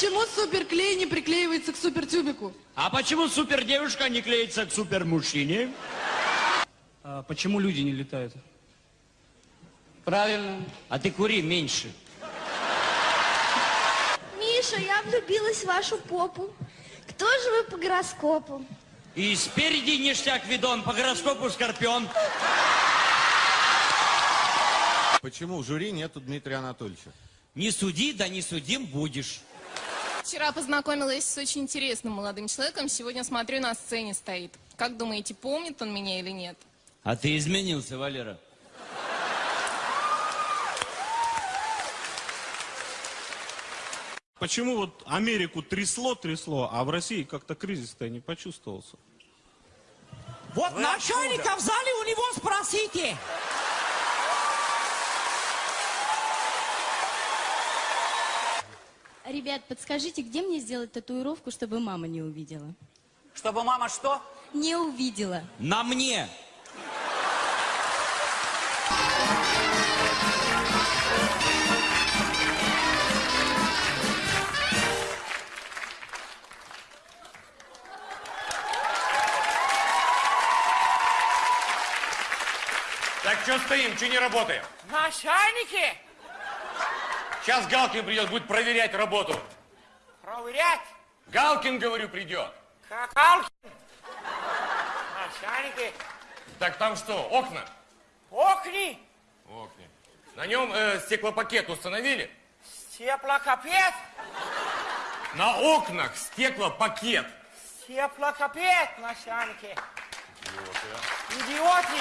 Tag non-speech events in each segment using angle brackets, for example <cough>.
почему суперклей не приклеивается к супертюбику? А почему супердевушка не клеится к супермужчине? А почему люди не летают? Правильно. А ты кури меньше. Миша, я влюбилась в вашу попу. Кто же вы по гороскопу? И спереди ништяк видон, по гороскопу скорпион. Почему в жюри нету Дмитрия Анатольевича? Не суди, да не судим будешь. Вчера познакомилась с очень интересным молодым человеком, сегодня смотрю, на сцене стоит. Как думаете, помнит он меня или нет? А ты изменился, Валера. Почему вот Америку трясло-трясло, а в России как-то кризис-то не почувствовался? Вот начальника в зале у него спросите. Ребят, подскажите, где мне сделать татуировку, чтобы мама не увидела? Чтобы мама что? Не увидела. На мне. Так что стоим, что не работаем? Начальники, Сейчас Галкин придет, будет проверять работу. проверять. Галкин, говорю, придет. Какалки. Начальники, Так там что, окна? окни, Окна. На нем э, стеклопакет установили? степлокопет, На окнах стеклопакет. степлокопет, начальники. Идиоты,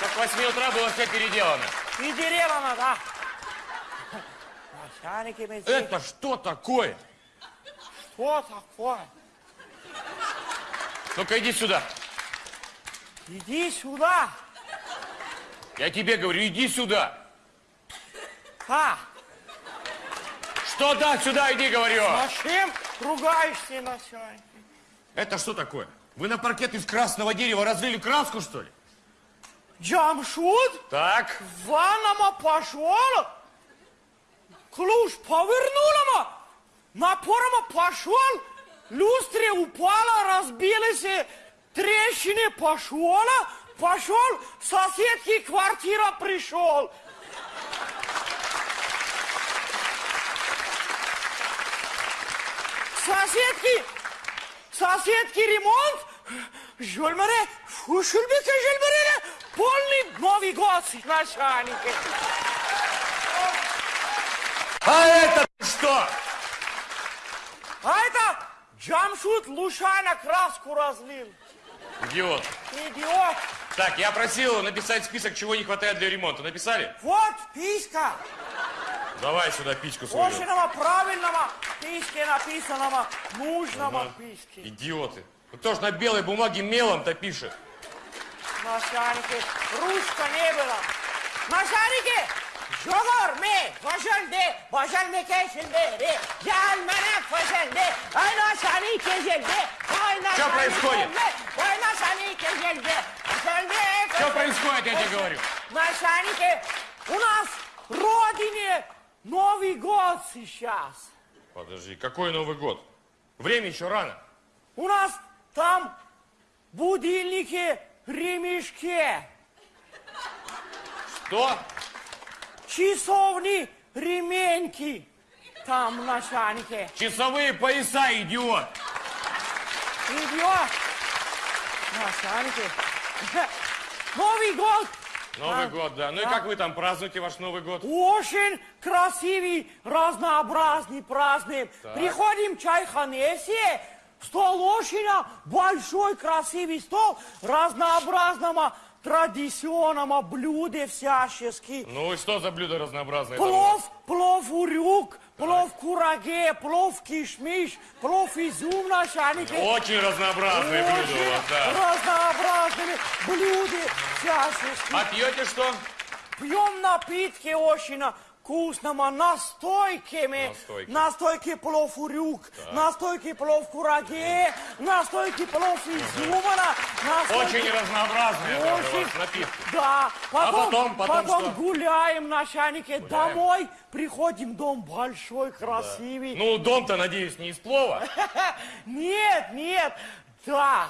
Как к 8 утра было все переделано. и дерева мы здесь. Это что такое? Что такое? Ну-ка иди сюда. Иди сюда. Я тебе говорю, иди сюда. А, Что да, сюда иди, говорю. зачем ругаешься, начальник? Это что такое? Вы на паркет из красного дерева разлили краску, что ли? Джамшуд, Так. ваннама пошел, ключ повернула, напором пошел, люстре упала, разбилась, трещины пошел, пошел, соседки квартира пришел. Соседки, соседки ремонт, жольмаре, фушульбеке жольмаре, полный Новый год, начальники. А это что? А это Джамшут Лушайна краску разлил. Идиот. Идиот. Так, я просил написать список, чего не хватает для ремонта. Написали? Вот писка. Давай сюда пичку свою. Очень правильного писке написанного, нужного Ага. писки. Идиоты. Ну Кто ж на белой бумаге мелом-то пишет? Начальники, ручка не было. Начальники, Жогор ме, важалде, важалмеке шилде, ялмане фажалде, ай начальники жelde, ай Что происходит? Ай начальники жelde, важалде, Что происходит, я тебе говорю? Начальники, у нас в родине Новый год сейчас. Подожди, какой Новый год? Время еще рано. У нас там будильники ремешки, Что? Часовни ременьки. Там начальники. Часовые пояса, идиот! Идиот. Начальники. Новый год Новый А, год, да. Ну и да. как вы там празднуете ваш Новый год? очень красивый, разнообразный праздник. Так. Приходим чайханесе, стол очень большой, красивый стол, разнообразного традиционного блюда всячески. Ну и что за блюдо разнообразное? Плов, плов урюк, плов кураге, плов кишмиш, плов изюм начальники. Очень разнообразные блюда у вас, да. разнообразные блюда всячески. А пьете что? Пьем напитки очень вкусными настойками. Настойки. Настойки плов урюк, настойки плов кураге, настойки плов изюмана. настойки- Очень разнообразные Очень. напитки. Да, потом, потом- потом что? гуляем, начальники, домой, приходим, дом большой, красивый. Ну, дом-то, надеюсь, не из плова. <laughs> Нет, нет, да.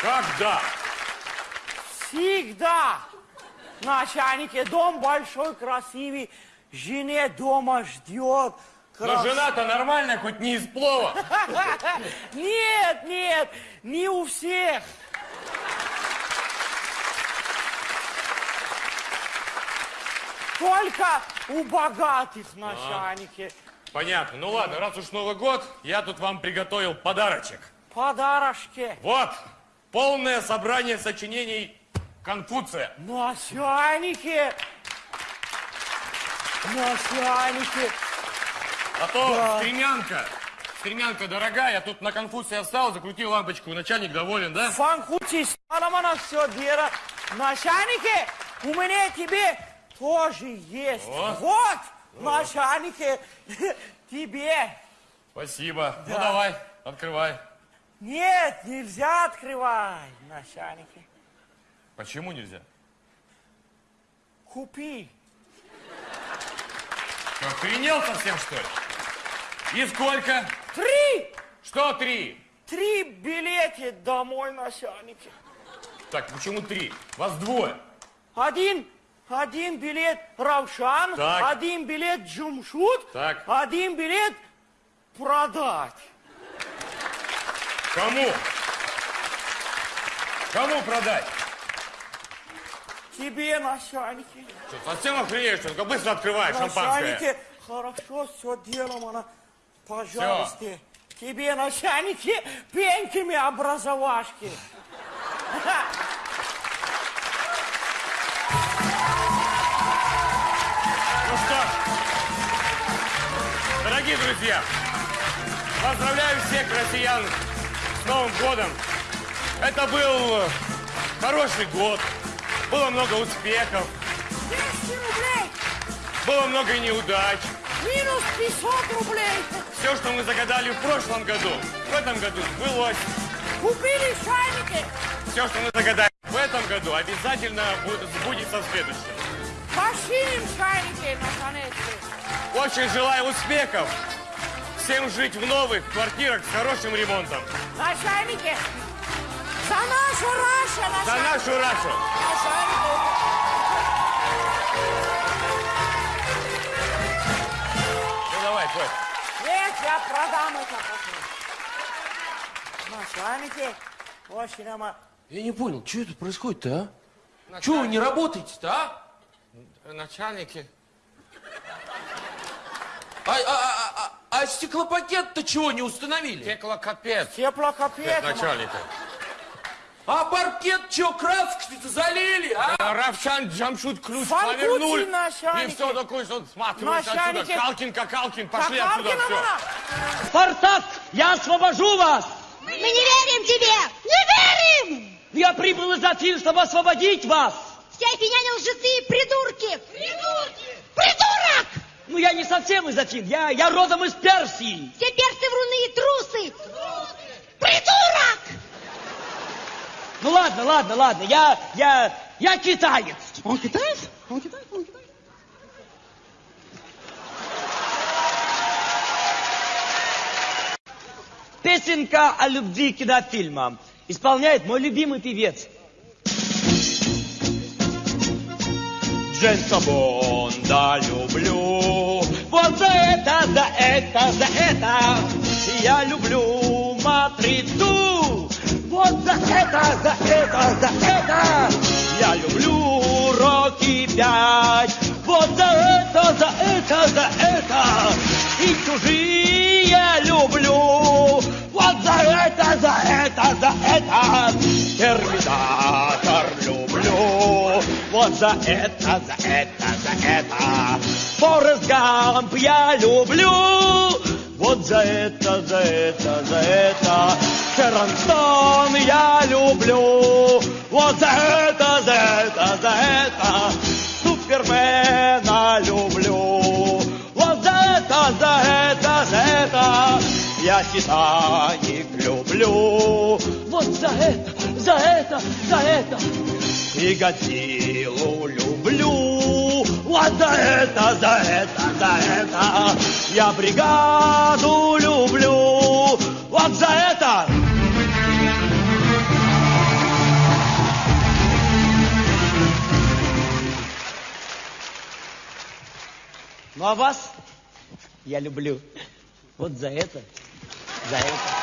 Как да? Всегда. Начальники, дом большой, красивый, жене дома ждет. Но крас- жена-то нормальная, хоть не из плова. <laughs> Нет, нет, не у всех. Только у богатых начальники. Понятно. Ну ладно, раз уж Новый год, я тут вам приготовил подарочек. Подарочки. Вот, полное собрание сочинений Конфуция. Начальники. Начальники. А то Да. стремянка, стремянка дорогая, я тут на Конфуция встал, закрутил лампочку, начальник доволен, да? Фанкучи, на все дело. Начальники, у меня тебе тоже есть. Вот. Вот, начальники, <laughs> тебе. Спасибо. Ну Да. давай, открывай. Нет, нельзя открывать, начальники. Почему нельзя? Купи. Охренел совсем, что ли? И сколько? Три! Что три? Три билета домой, начальники. Так, почему три? Вас двое. Один, один билет Равшан, Так. один билет Джумшут, Так. один билет продать. Кому? Кому продать? Тебе, начальники. Что, совсем ли? Ну-ка быстро открывай шампанское. Начальники, хорошо, все делом, она, пожалуйста. Тебе, начальники, пеньками образовашки. Ну что, дорогие друзья, поздравляю всех россиян с Новым годом. Это был хороший год, было много успехов, 200 рублей, было много неудач. минус 500 рублей. Все, что мы загадали в прошлом году, в этом году сбылось. Купили чайники, Все, что мы загадали в этом году, обязательно будет, сбудется в следующем. починим чайники, наконец-то. Очень желаю успехов. Всем жить в новых квартирах с хорошим ремонтом. Начальники, за нашу Рашу, За начальники. нашу Рашу. Начальники. Ну давай, Коль. Нет, я продам это потом. Начальники, очень ama Я не понял, что это происходит-то, а? Чего вы не работаете-то, а? Начальники. А, а, а, а, а стеклопакет-то чего не установили? Теклокапец. теплокопец. Начальники. А паркет что, краской-то залили, а? Равшан Джамшут ключ Фанкути, повернули. И все такое, что сматывается отсюда. Начальники. Калкин, Какалкин, пошли отсюда все. Спартак, я освобожу вас! Мы не верим тебе! Не верим! Я прибыл из Афин, чтобы освободить вас! Все афиняне лжецы и придурки! Придурки! Придурок! Ну, я не совсем из Афин, я, я родом из Персии. Все персы вруны и трусы! Придурок! Ну, ладно, ладно, ладно, я, я, я китаец. Он китаец? Он китаец? Он китаец? Песенка о любви к кинофильмам. Исполняет мой любимый певец. Джеймса Бонда люблю. Вот за это, за это, за это я люблю матрицу. Вот за это, за это, за это я люблю Рокки пять. Вот за это, за это, за это и чужие люблю. Вот за это, за это, за это Терминатор люблю. Вот за это, за это, за это Форест Гамп я люблю. Вот за это, за это, за это Шерон Стоун я люблю. Вот за это, за это, за это Супермена люблю. Вот за это, за это, за это я Титаник люблю. Вот за это, за это, за это и Годзиллу люблю. Вот за это, за это, за это я бригаду Ну а вас я люблю. Вот за это, за это.